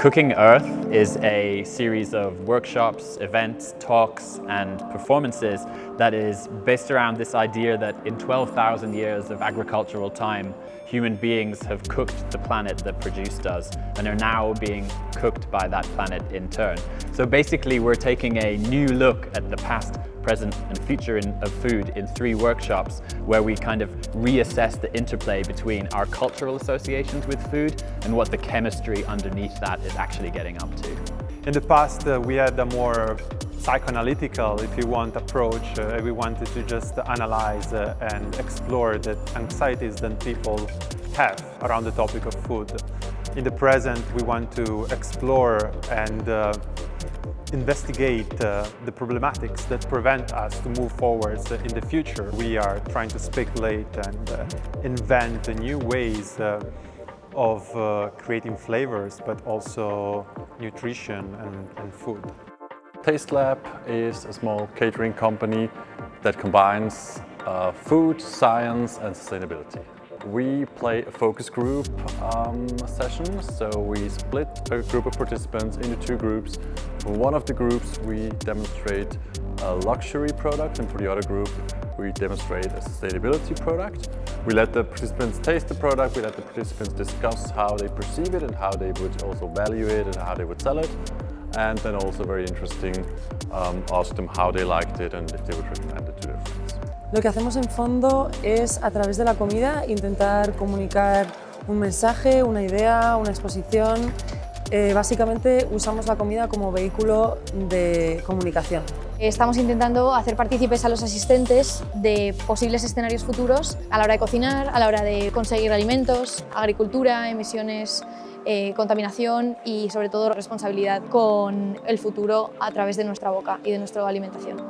Cooking Earth is a series of workshops, events, talks and performances that is based around this idea that in 12,000 years of agricultural time, human beings have cooked the planet that produced us and are now being cooked by that planet in turn. So basically we're taking a new look at the past, present and future in, of food in three workshops where we kind of reassess the interplay between our cultural associations with food and what the chemistry underneath that is actually getting up to. In the past uh, we had a more psychoanalytical, if you want, approach. Uh, we wanted to just analyze uh, and explore the anxieties that people have around the topic of food. In the present we want to explore and uh, investigate uh, the problematics that prevent us to move forwards in the future. We are trying to speculate and uh, invent new ways uh, of uh, creating flavors, but also nutrition and, and food. Taste Lab is a small catering company that combines uh, food, science and sustainability. We play a focus group um, session, so we split a group of participants into two groups. For one of the groups we demonstrate a luxury product and for the other group we demonstrate a sustainability product. We let the participants taste the product, we let the participants discuss how they perceive it and how they would also value it and how they would sell it. And then also very interesting, um, ask them how they liked it and if they would recommend it to their friends. Lo que hacemos en fondo es, a través de la comida, intentar comunicar un mensaje, una idea, una exposición. Eh, básicamente usamos la comida como vehículo de comunicación. Estamos intentando hacer partícipes a los asistentes de posibles escenarios futuros a la hora de cocinar, a la hora de conseguir alimentos, agricultura, emisiones, eh, contaminación y sobre todo responsabilidad con el futuro a través de nuestra boca y de nuestra alimentación.